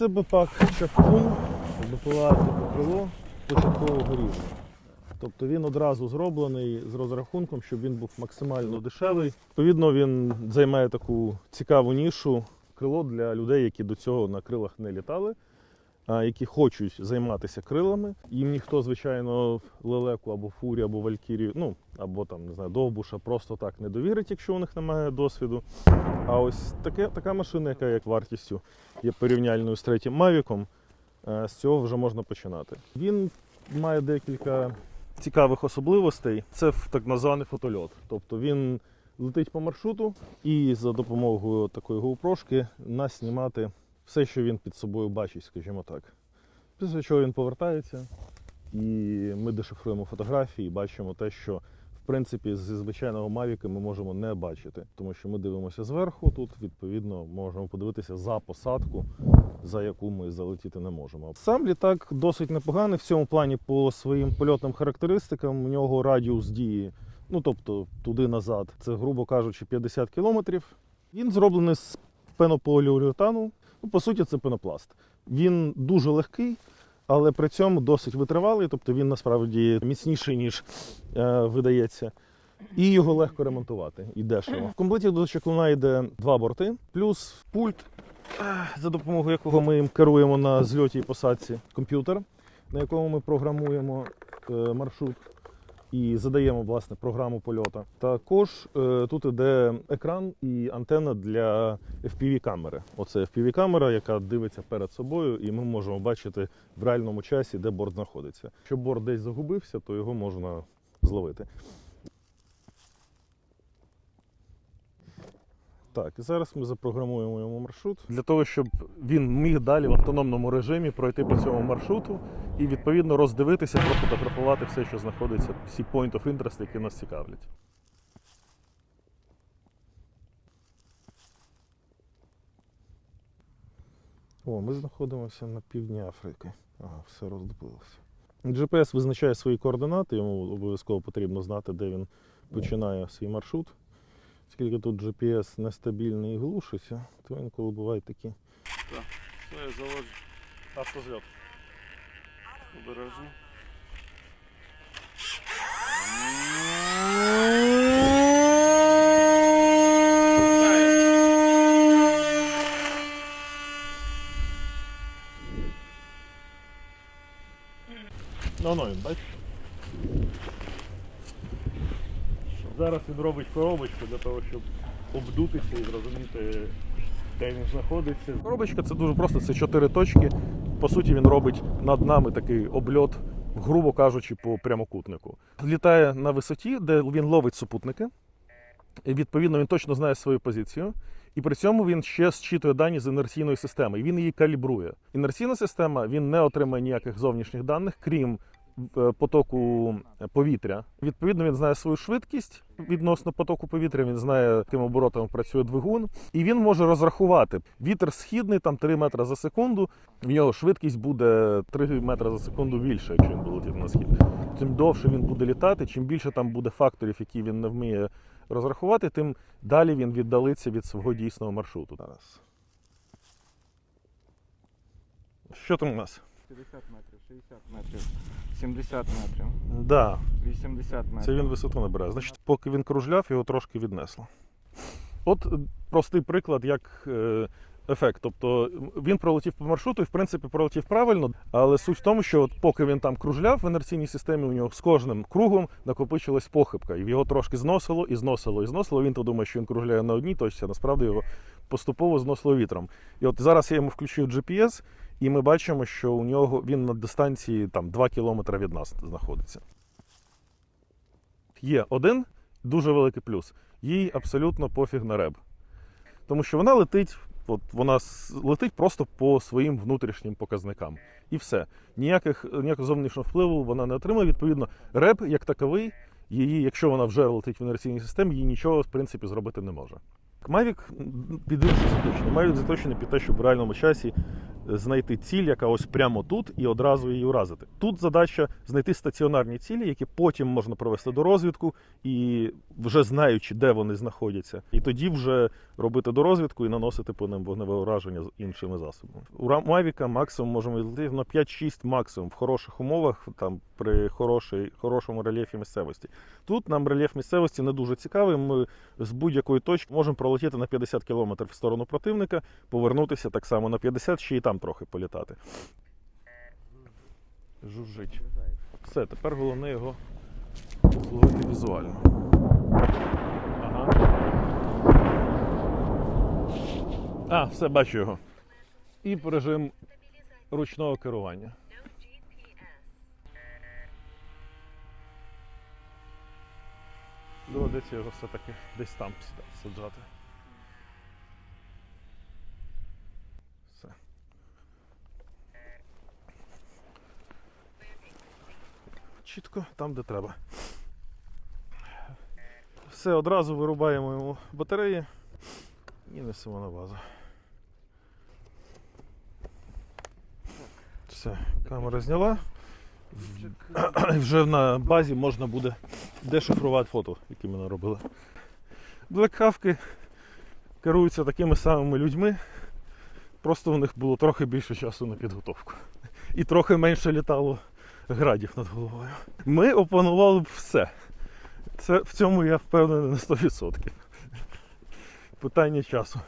Це бипак чапкун, БПЛА покрило крило початкового рівня. Тобто він одразу зроблений з розрахунком, щоб він був максимально дешевий. Відповідно, він займає таку цікаву нішу крило для людей, які до цього на крилах не літали, які хочуть займатися крилами. Їм ніхто, звичайно, лелеку або фурі, або валькірію, ну або там не знаю, довбуша просто так не довірить, якщо у них немає досвіду. А ось таке, така машина, яка як вартістю є порівняльною з третім Мавіком, е, з цього вже можна починати. Він має декілька цікавих особливостей. Це так званий фотольот. Тобто він летить по маршруту і за допомогою такої GoPro нас знімати все, що він під собою бачить, скажімо так. Після чого він повертається, і ми дешифруємо фотографії і бачимо те, що в принципі зі звичайного Мавіка ми можемо не бачити, тому що ми дивимося зверху. Тут відповідно можемо подивитися за посадку, за яку ми залетіти не можемо. Сам літак досить непоганий в цьому плані по своїм польотним характеристикам. У нього радіус дії, ну тобто туди-назад, це, грубо кажучи, 50 кілометрів. Він зроблений з пенополіуретану. Ну, по суті, це пенопласт. Він дуже легкий, але при цьому досить витривалий, тобто він насправді міцніший, ніж е, видається. І його легко ремонтувати і дешево. В комплекті до чеклуна йде два борти, плюс пульт, е, за допомогою якого ми їм керуємо на зльоті і посадці комп'ютер, на якому ми програмуємо е, маршрут і задаємо власне програму польоту. Також е, тут іде екран і антенна для FPV-камери. Оце FPV-камера, яка дивиться перед собою, і ми можемо бачити в реальному часі, де борт знаходиться. Якщо борт десь загубився, то його можна зловити. Так, і зараз ми запрограмуємо йому маршрут для того, щоб він міг далі в автономному режимі пройти по цьому маршруту і відповідно роздивитися, профотографувати все, що знаходиться, всі point of interest, які нас цікавлять. О, ми знаходимося на півдні Африки. Ага, все роздобилося. GPS визначає свої координати, йому обов'язково потрібно знати, де він починає свій маршрут. Оскільки тут GPS нестабільний і глушиться, то інколи бувають такі. Так, все, заводжу. Автозльот. Обережно. Ну, ну, він, Зараз він робить коробочку для того, щоб обдутися і зрозуміти, де він знаходиться. Коробочка це дуже просто, це чотири точки. По суті, він робить над нами такий обльот, грубо кажучи, по прямокутнику. Літає на висоті, де він ловить супутники. І відповідно він точно знає свою позицію. І при цьому він ще зчитує дані з інерційної системи. І він її калібрує. Інерційна система він не отримає ніяких зовнішніх даних, крім потоку повітря. Відповідно, він знає свою швидкість відносно потоку повітря. Він знає, яким оборотом працює двигун, і він може розрахувати вітер східний, там 3 метри за секунду. В нього швидкість буде 3 метри за секунду більше, якщо він буде летіти на схід. Чим довше він буде літати, чим більше там буде факторів, які він не вміє розрахувати, тим далі він віддалиться від свого дійсного маршруту. Що там у нас? 50 метрів, 60 метрів, 70 метрів, Да, 80 метрів. це він висоту набирає. Значить, поки він кружляв, його трошки віднесло. От е, простий приклад, як е, ефект. Тобто він пролетів по маршруту і, в принципі, пролетів правильно, але суть в тому, що от поки він там кружляв в інерційній системі, у нього з кожним кругом накопичилась похибка, і його трошки зносило, і зносило, і зносило. Він то думає, що він кружляє на одній точці, а насправді його поступово зносило вітром. І от зараз я йому включив GPS, і ми бачимо, що у нього він на дистанції там 2 кілометри від нас знаходиться. Є один дуже великий плюс. Їй абсолютно пофіг на реб. Тому що вона летить, от вона летить просто по своїм внутрішнім показникам. І все. Ніяких, ніякого зовнішнього впливу вона не отримує. Відповідно, реб як таковий, її, якщо вона вже летить в інерційній системі, їй нічого в принципі зробити не може. Mavic під інше заточений. Mavic заточений під те, щоб в реальному часі знайти ціль, яка ось прямо тут, і одразу її уразити. Тут задача знайти стаціонарні цілі, які потім можна провести до розвідку, і вже знаючи, де вони знаходяться, і тоді вже робити дорозвідку і наносити по ним вогневе ураження з іншими засобами. У Mavic максимум можемо відлетіти на 5-6 максимум в хороших умовах, там при хорошій, хорошому рельєфі місцевості. Тут нам рельєф місцевості не дуже цікавий. Ми з будь-якої точки можемо пролетіти на 50 км в сторону противника, повернутися так само на 50, ще і там трохи політати. Жужжить. Все, тепер головне його зловити візуально. Ага. А, все, бачу його. І режим ручного керування. Доведеться його все-таки десь там саджати. Чітко там, де треба. Все, одразу вирубаємо йому батареї і несемо на базу. Все, камера зняла. Вже на базі можна буде дешифрувати фото, які ми наробили. Блекхавки керуються такими самими людьми. Просто в них було трохи більше часу на підготовку. І трохи менше літало градів над головою. Ми опанували б все. Це, в цьому я впевнений на 100%. Питання часу.